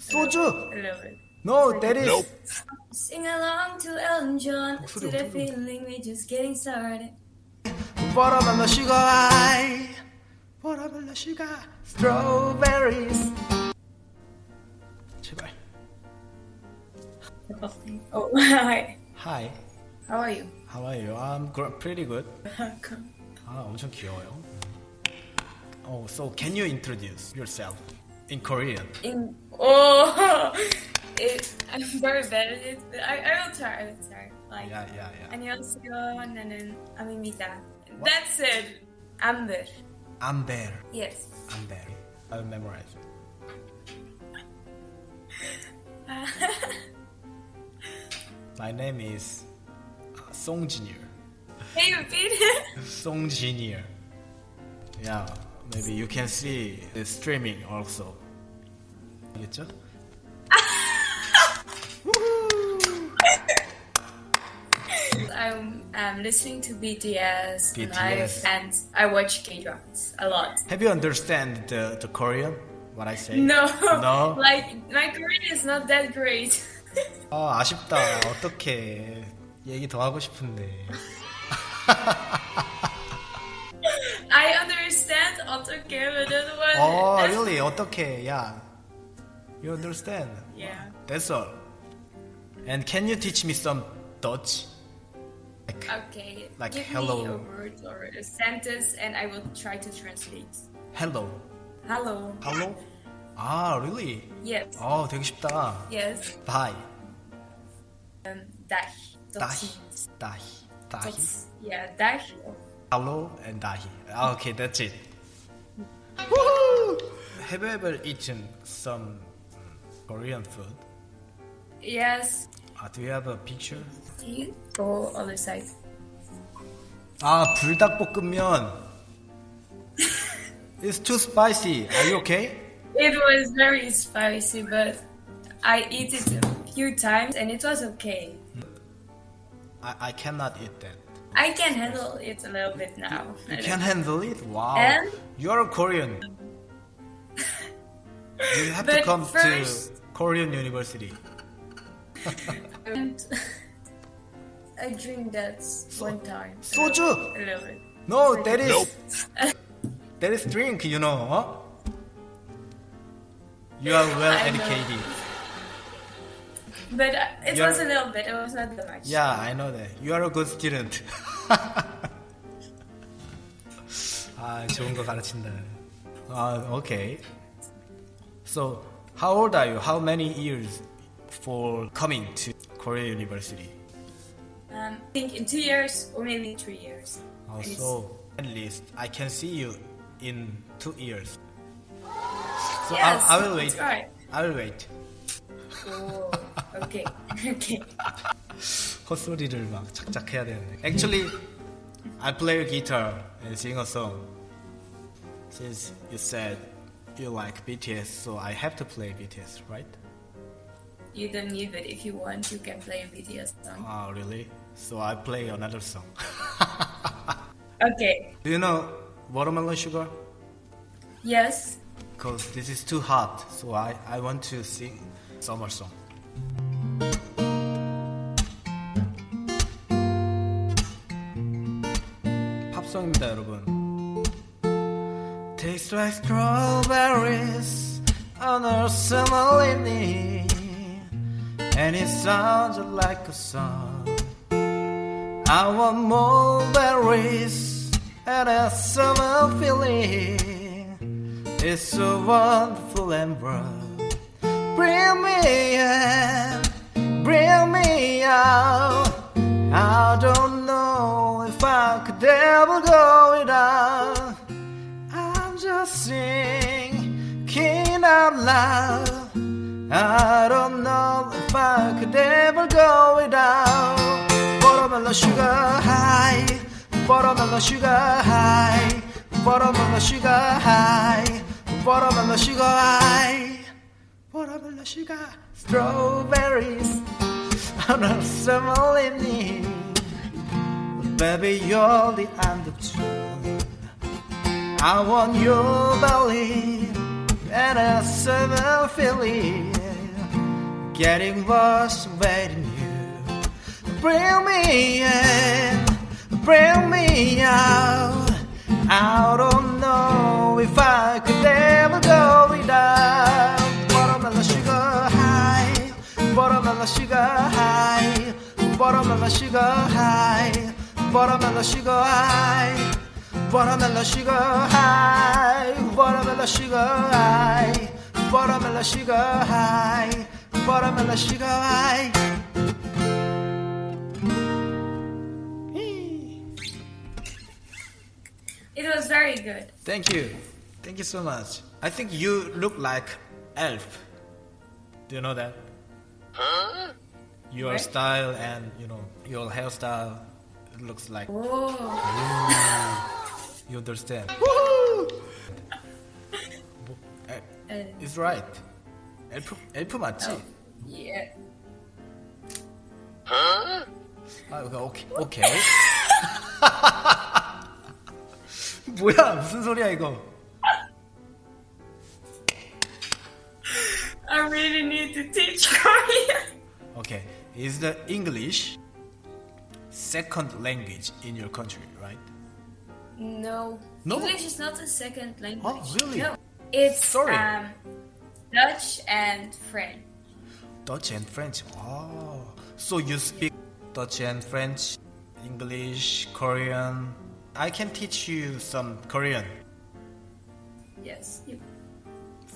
소주. A little bit. No, that is. Sing along to Elton John. 목소리 to the 엄청 feeling we just getting started. Watermelon sugar high. Watermelon sugar. Strawberries. 제발. Oh, hi. Hi. How are you? How are you? I'm gr- pretty good. 아, 엄청 귀여워요. Oh, so can you introduce yourself in Korean? In oh, it, I'm very bad at it. But I, I will try. I will try. Like Yeah, yeah, yeah. 안녕하세요. 나는 아미입니다. That's it. Amber. Amber. Yes. Amber. I'll memorize. My name is uh, Song Junior. Can you repeat it? Song Junior. Yeah, maybe you can see the streaming also. 알겠죠? I'm um, listening to BTS, BTS. live and I watch K-dramas a lot. Have you understand the, the Korean? What I say? No, No? like my Korean is not that great. 아, 아쉽다. 어떡해. 얘기 더 하고 싶은데. I understand 어떻게 but that one. Oh, that's- really? 어떡해. Yeah. You understand? Yeah. That's all. And can you teach me some Dutch? Like, Okay. Like give hello. me a word or a sentence, and I will try to translate. hello. Hello. Hello? 아, really? Yes. 어, 되게 쉽다. Yes. Bye. Um, dash. 다히. 다히. 다히. Yeah, dash. Hello and dahi. Ah, Okay, that's it. Woohoo! Have you ever eaten some mm, Korean food? Yes. Uh, do you have a picture? You go other side. 아, 불닭볶음면. It's too spicy. Are you okay? It was very spicy, but I eat it a few times, and it was okay. I, I cannot eat that. I can handle it a little bit now. You can handle it? Wow. And? You're a Korean. You have to But come first- to Korean University. And I drink that one time. 소주! A little bit. No, that is that is drink, you know. Huh? You are well I know. educated. But uh, it You're- was a little bit. It was not that much. Yeah, I know that. You are a good student. 아, 좋은 거 가르친다. 아, okay. So, how old are you? How many years for coming to Korea University? Um, I think in two years or maybe three years. Also, at least I can see you in two years. So Yes, I, I will wait. that's right. I will wait. Oh, okay. okay. 헛소리를 막 착착해야 되는데. Actually, I play guitar and sing a song. Since you said you like BTS, so I have to play BTS, right? You don't need it. If you want, you can play a BTS song. Ah, really? So I play another song. Okay. Do you know Watermelon Sugar? Yes. Because this is too hot, so I, I want to sing summer song. 팝송입니다, 여러분. Tastes like strawberries on a summer evening, and it sounds like a song. I want more berries and a summer feeling. It's so wonderful and bright. Bring me in, bring me out. I don't know if I could ever go without. Just singing out loud. I don't know if I could ever go without. Watermelon sugar high, watermelon sugar high, watermelon sugar high, watermelon sugar high, watermelon sugar, strawberries on a summer evening. Baby, you're the end of June. I want your belly and a summer feeling. getting worse waiting you. Bring me in, bring me out. I don't know if I could ever go without watermelon sugar high, watermelon sugar high, watermelon sugar high, watermelon sugar high. Watermelon sugar high, watermelon sugar high, watermelon sugar high, watermelon sugar high. It was very good. Thank you, thank you so much. I think you look like elf. Do you know that? Huh? Your style and you know your hairstyle looks like Oh, you understand. uh, It's right. 엘프 엘프 맞지? yeah. 아, 이거 오케이. 오케이. 뭐야? 무슨 소리야 이거? I really need to teach Korean. Okay. Is the English second language in your country, right? No. No? English is not a second language. Oh, really? No. It's Sorry. um Dutch and French. Dutch and French. Oh. So you speak Dutch and French, English, Korean. I can teach you some Korean. Yes. You-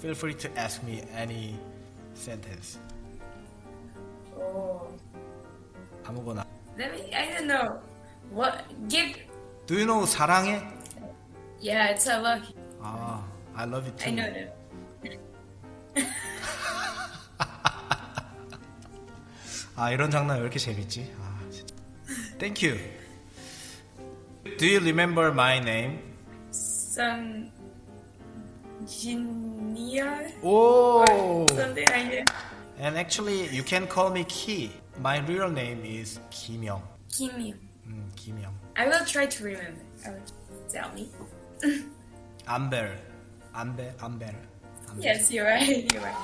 Feel free to ask me any sentence. Oh. 아무거나. Let me I don't know. What give Do you know 사랑해? yeah, it's I love you. 아, I love you too. I know that. 아 이런 장난 왜 이렇게 재밌지? 아 진짜. Thank you. Do you remember my name? Some Ginia Oh. something like that. And actually, you can call me Ki. My real name is 김영. Kim Young. 음, 김영. I will try to remember. I will tell me. Amber. Amber. Amber. Amber. Yes, you're right. You're right.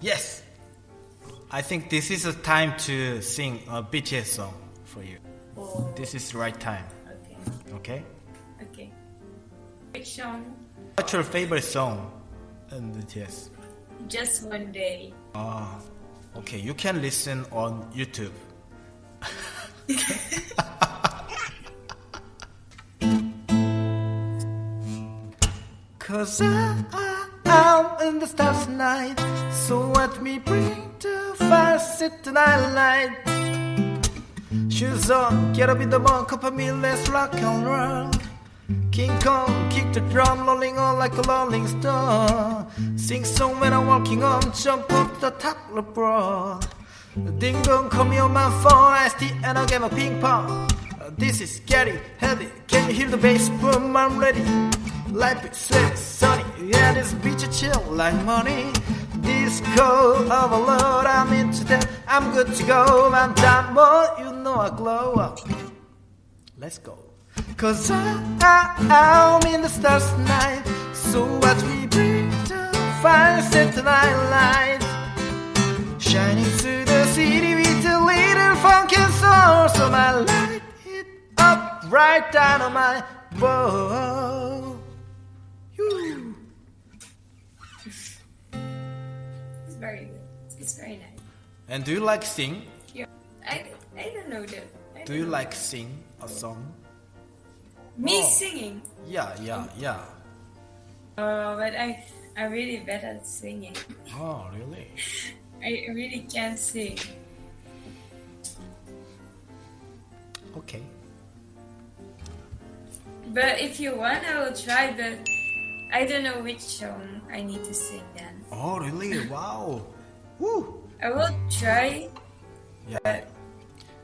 Yes. I think this is a time to sing a BTS song for you. Oh, This is the right time. okay. Okay? Okay. Which song? What's your favorite song in BTS? Just one day. Ah, okay. You can listen on YouTube. Cause I, I, am in the stars tonight. So let me bring the fire, sit the night light. Shoes on, get up in the morning, cup of me, let's rock and roll. King Kong, kick the drum, rolling on like a rolling stone. Sing song when I'm walking on, jump up the top of the broad. Ding dong, call me on my phone, I still and I get my ping pong. This is getting heavy. Can you hear the bass boom? I'm ready. Life is sweet, sunny, yeah, this beach is chill like money. Disco overload, I'm into that. I'm good to go. I'm done, boy, you know I glow up. Let's go. Cause I, I, I'm in the stars tonight. So what we bring to fire set the night light. Shining through right down on my bow. It's very good. It's very nice. And do you like sing? Yeah. I, I don't know that. I Do you know. like sing a song? me Oh. singing? Yeah, yeah, yeah. Oh, but I I'm really bad at singing. Oh, really? I really can't sing. Okay. But if you want, I will try. But I don't know which song I need to sing then. Oh, really? Wow. Woo. I will try. Yeah.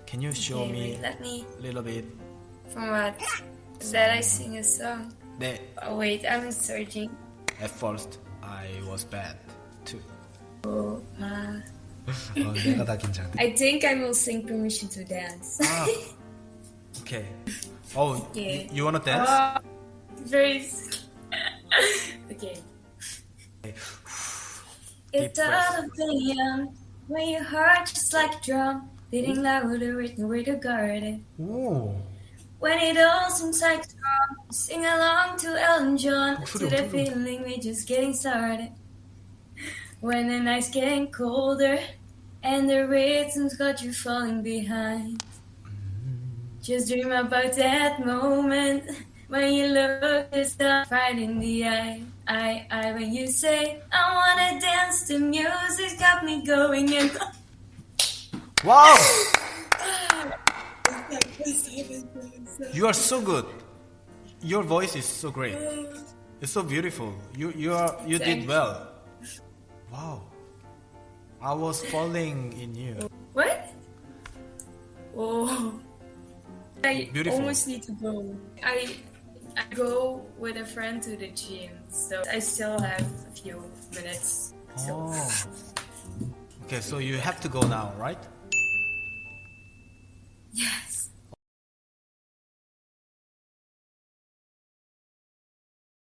Can you show Okay, me wait, let me. a little bit? From what? That I sing a song. 네. Oh, wait, I'm searching. At first, I was bad too. Oh, uh, 어, 내가 다 긴장돼. I think I will sing Permission to Dance. 아, okay. Oh, Yeah. you, you wanna dance? Oh, very. okay. It's out of the young when your heart just like a drum, beating mm. louder with to guard it. Ooh. When it all seems like strong, sing along to Elton John, to the feeling we're just getting started. When the night's getting colder and the rhythm's got you falling behind. Just dream about that moment when you look yourself right in the eye. I, I, when you say, I wanna dance, the music's got me going and Wow! You are so good. Your voice is so great. It's so beautiful. You you are you did well. Wow. I was falling in you. What? Oh. I Beautiful. almost need to go. I I go with a friend to the gym, so I still have a few minutes. So Oh. Okay, so you have to go now, right?